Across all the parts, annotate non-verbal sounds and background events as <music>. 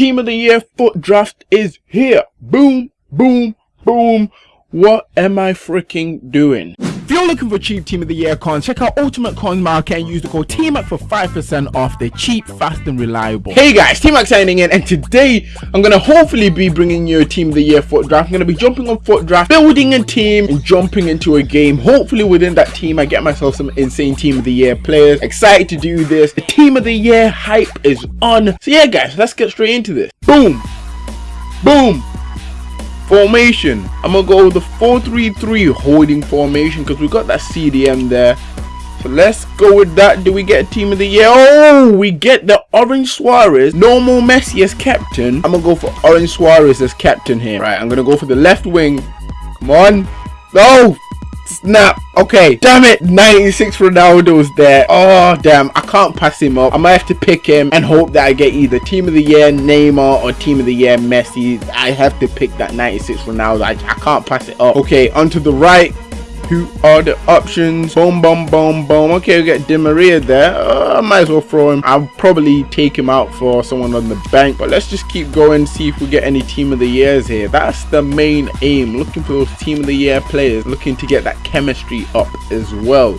Team of the year FUT draft is here. Boom, boom, boom. What am I freaking doing? If you're looking for cheap team of the year cons, check out Ultimate Cons Market and use the code TMAC for 5% off. They're cheap, fast, and reliable. Hey guys, TMAC signing in, and today I'm gonna hopefully be bringing you a team of the year FUT draft. I'm gonna be jumping on FUT draft, building a team, and jumping into a game. Hopefully within that team, I get myself some insane team of the year players. Excited to do this. The team of the year hype is on. So yeah, guys, let's get straight into this. Boom, boom. Formation. I'm gonna go with the 4-3-3 holding formation because we got that CDM there. So let's go with that. Do we get a team of the year? Oh, we get the Orange Suarez. Normal Messi as captain. I'm gonna go for Orange Suarez as captain here. Right, I'm gonna go for the left wing. Come on. No. Snap. Okay. Damn it. 96 Ronaldo's there. Oh, damn. I can't pass him up. I might have to pick him and hope that I get either Team of the Year Neymar or Team of the Year Messi. I have to pick that 96 Ronaldo. I, I can't pass it up. Okay. Onto the right who are the options? Boom boom boom boom. Okay we get Di Maria there. Uh, I might as well throw him. I'll probably take him out for someone on the bank but let's just keep going see if we get any team of the years here. That's the main aim looking for those team of the year players looking to get that chemistry up as well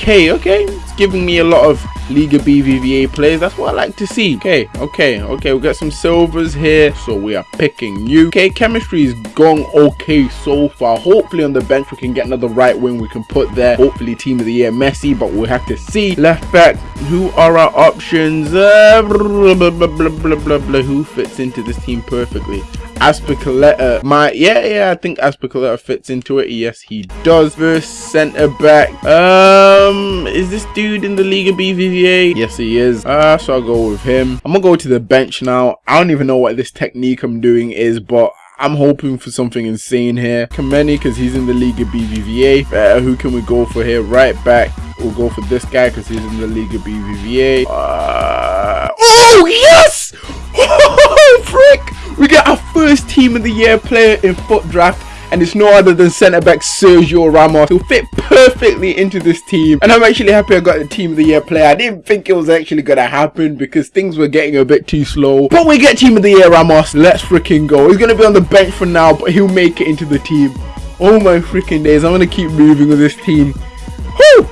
okay okay it's giving me a lot of Liga BBVA players. That's what I like to see. Okay, okay, okay. We got some silvers here, so we are picking you. Okay, chemistry is going okay so far. Hopefully on the bench we can get another right wing we can put there. Hopefully team of the year Messi, but we'll have to see. Left back, who are our options? Uh, blah, blah, blah, Who fits into this team perfectly? Azpilicueta my yeah yeah I think Azpilicueta fits into it yes he does first center back um is this dude in the Liga BBVA yes he is uh so I'll go with him I'm gonna go to the bench now I don't even know what this technique I'm doing is but I'm hoping for something insane here. Kameni, because he's in the Liga BBVA. Uh, who can we go for here? Right back. We'll go for this guy because he's in the Liga BBVA. Uh, oh, yes! <laughs> Oh, frick! We get our first team of the year player in FUT draft and it's no other than centre back Sergio Ramos who fit perfectly into this team. And I'm actually happy I got the team of the year player. I didn't think it was actually gonna happen because things were getting a bit too slow. But we get team of the year Ramos. Let's freaking go. He's gonna be on the bench for now but he'll make it into the team. Oh my freaking days. I'm gonna keep moving with this team. Whoo!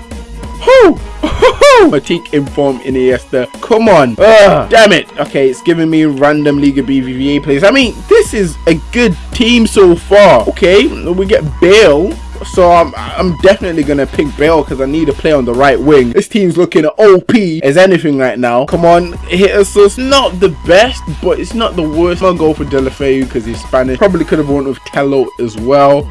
Whoo! Matic inform Iniesta. Come on. Ugh, damn it. Okay, it's giving me random Liga BBVA players. I mean, this is a good team so far. Okay, we get Bale. So I'm, I'm definitely going to pick Bale because I need a play on the right wing. This team's looking OP as anything right now. Come on, hit us. It's not the best, but it's not the worst. To go for Deulofeu because he's Spanish. Probably could have won with Tello as well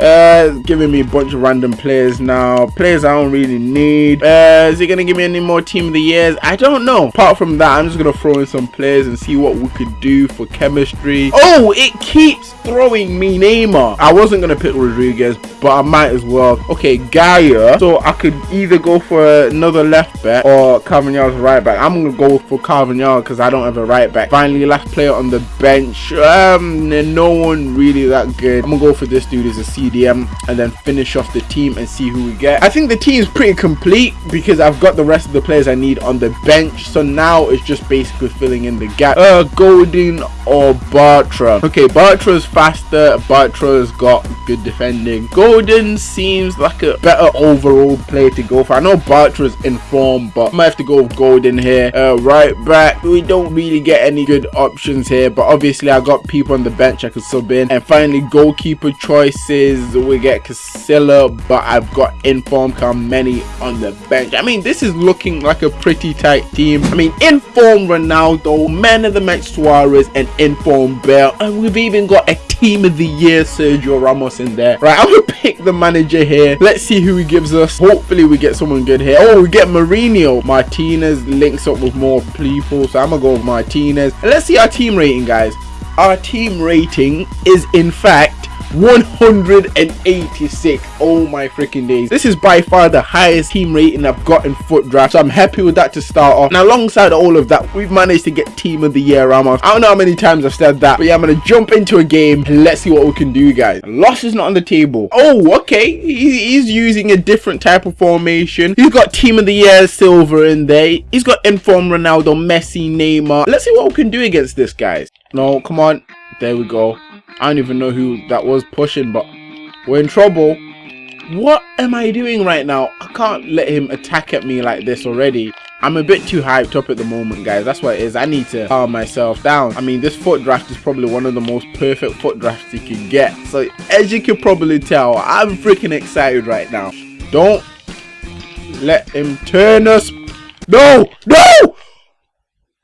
uh giving me a bunch of random players now. Players i don't really need. Uh is he gonna give me any more team of the years? I don't know. Apart from that i'm just gonna throw in some players and see what we could do for chemistry. Oh it keeps throwing me neymar. I wasn't gonna pick rodriguez but i might as well. Okay Gaya. So i could either go for another left back or Carvajal's right back. I'm gonna go for Carvajal because i don't have a right back. Finally last player on the bench. Um no one really that good. I'm gonna go for this dude as a C And then finish off the team and see who we get. I think the team is pretty complete because I've got the rest of the players I need on the bench. So now it's just basically filling in the gap. Uh, Godin or Bartra. Okay, Bartra's faster. Bartra's got good defending. Godin seems like a better overall player to go for. I know Bartra's in form, but I might have to go with Godin here. Uh, right back, we don't really get any good options here, but obviously I got people on the bench I could sub in. And finally, goalkeeper choices is we get Casilla, but I've got Inform Kameni on the bench. I mean, this is looking like a pretty tight team. I mean, Inform Ronaldo, Man of the Match Suarez, and Inform Bale. And we've even got a Team of the Year Sergio Ramos in there. Right, I'm going <laughs> to pick the manager here. Let's see who he gives us. Hopefully, we get someone good here. Oh, we get Mourinho. Martinez links up with more people, so I'm going to go with Martinez. And let's see our team rating, guys. Our team rating is, in fact, 186. Oh my freaking days. This is by far the highest team rating I've got in FUT draft. So I'm happy with that to start off. And alongside all of that, we've managed to get team of the year Ramos. I don't know how many times I've said that. But yeah, I'm to jump into a game and let's see what we can do guys. Loss is not on the table. Oh, okay. he's using a different type of formation. He's got team of the year silver in there. He's got inform Ronaldo, Messi, Neymar. Let's see what we can do against this guys. No, come on. There we go. I don't even know who that was pushing, but we're in trouble. What am I doing right now? I can't let him attack at me like this already. I'm a bit too hyped up at the moment, guys. That's what it is. I need to calm myself down. I mean, this FUT draft is probably one of the most perfect FUT drafts you can get. So, as you can probably tell, I'm freaking excited right now. Don't let him turn us. No! No!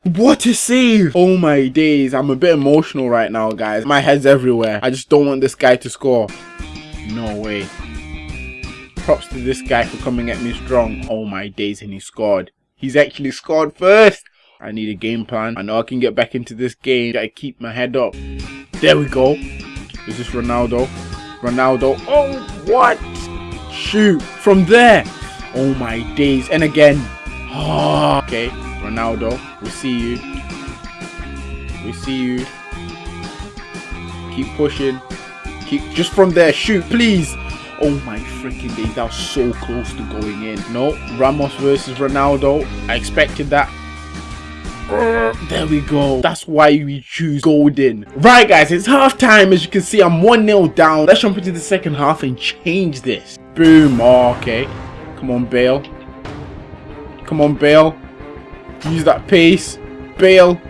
What a save! Oh my days, I'm a bit emotional right now, guys. My head's everywhere. I just don't want this guy to score. No way. Props to this guy for coming at me strong. Oh my days, and he scored. He's actually scored first. I need a game plan. I know I can get back into this game. Gotta keep my head up. There we go. Is this Ronaldo? Ronaldo. Oh, what? Shoot. From there. Oh my days. And again. Oh, okay. Ronaldo, we see you. We see you. Keep pushing. Keep just from there. Shoot, please. Oh my freaking days, that was so close to going in. No, Ramos versus Ronaldo. I expected that. Uh, there we go. That's why we choose Godin. Right, guys, it's half time. As you can see, I'm 1-0 down. Let's jump into the second half and change this. Boom. Oh, okay. Come on, Bale. Come on, Bale. Use that pace. Bale.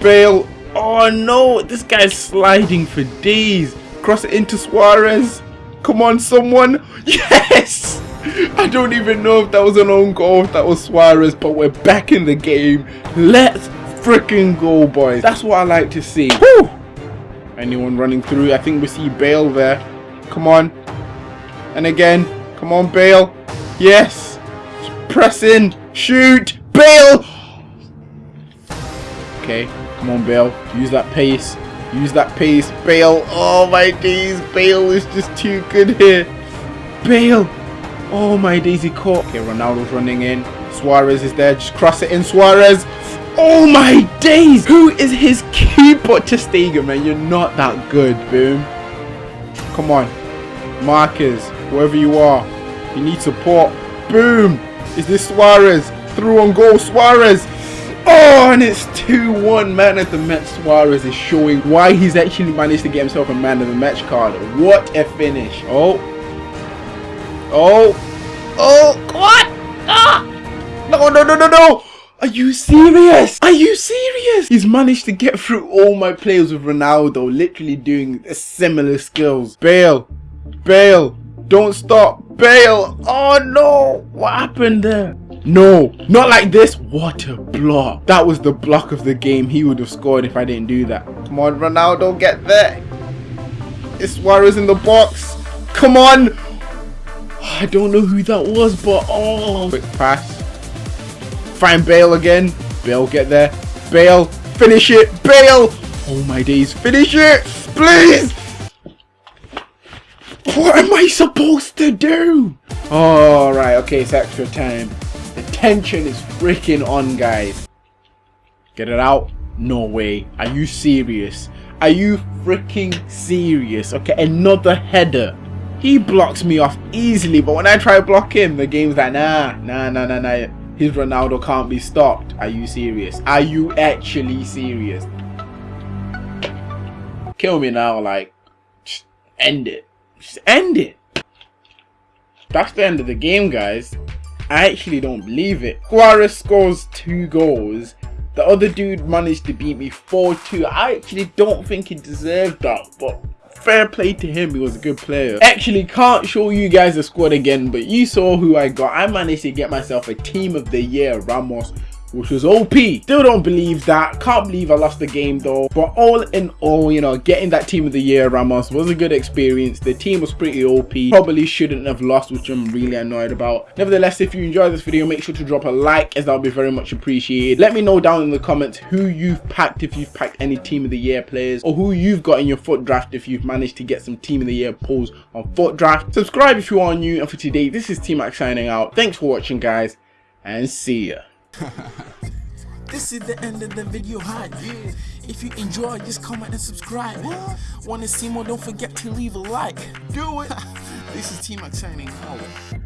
Bale. Oh no, this guy's sliding for days. Cross it into Suarez. Come on, someone. <laughs> Yes! I don't even know if that was an own goal, if that was Suarez, but we're back in the game. Let's freaking go, boys. That's what I like to see. Whew! Anyone running through? I think we see Bale there. Come on. And again. Come on, Bale. Yes. Press in. Shoot. Bale! Okay, come on Bale. Use that pace. Use that pace. Bale. Oh my days. Bale is just too good here. Bale. Oh my days, he caught. Okay, Ronaldo's running in. Suarez is there. Just cross it in. Suarez. Oh my days. Who is his keeper? Stegen, man. You're not that good. Boom. Come on. Marcus. Whoever you are. You need support. Boom. Is this Suarez? Through on goal. Suarez. Oh, and it's 2-1. Man of the match Suarez is showing why he's actually managed to get himself a man of the match card. What a finish. Oh. Oh. Oh. What? Ah. No, no, no, no, no. Are you serious? Are you serious? He's managed to get through all my players with Ronaldo, literally doing similar skills. Bale. Bale. Don't stop. Bale. Oh no. What happened there? No, not like this. What a block. That was the block of the game. He would have scored if I didn't do that. Come on, Ronaldo, get there. Is Suarez in the box? Come on. I don't know who that was, but oh. Quick pass. Find Bale again. Bale, get there. Bale, finish it. Bale. Oh my days, finish it. Please. What am I supposed to do? Alright, okay, it's extra time The tension is freaking on, guys. Get it out? No way. Are you serious? Are you freaking serious? Okay, another header. He blocks me off easily, but when I try to block him, the game's like, nah, nah, nah, nah, nah. His Ronaldo can't be stopped. Are you serious? Are you actually serious? Kill me now, like, end it. Just end it. That's the end of the game, guys. I actually don't believe it. Suarez scores two goals. The other dude managed to beat me 4-2. I actually don't think he deserved that, but fair play to him. He was a good player. Actually, can't show you guys the squad again, but you saw who I got. I managed to get myself a team of the year, Ramos. Which was OP. Still don't believe that. Can't believe I lost the game though. But all in all, you know, getting that team of the year Ramos was a good experience. The team was pretty OP. Probably shouldn't have lost, which I'm really annoyed about. Nevertheless, if you enjoyed this video, make sure to drop a like as that would be very much appreciated. Let me know down in the comments who you've packed if you've packed any team of the year players or who you've got in your FUT draft if you've managed to get some team of the year pulls on FUT draft. Subscribe if you are new and for today, this is T-Mac signing out. Thanks for watching guys and see ya. <laughs> This is the end of the video hi yeah. If you enjoy, just comment and subscribe. What? Wanna see more? Don't forget to leave a like. Do it. <laughs> this is T-Mac signing out.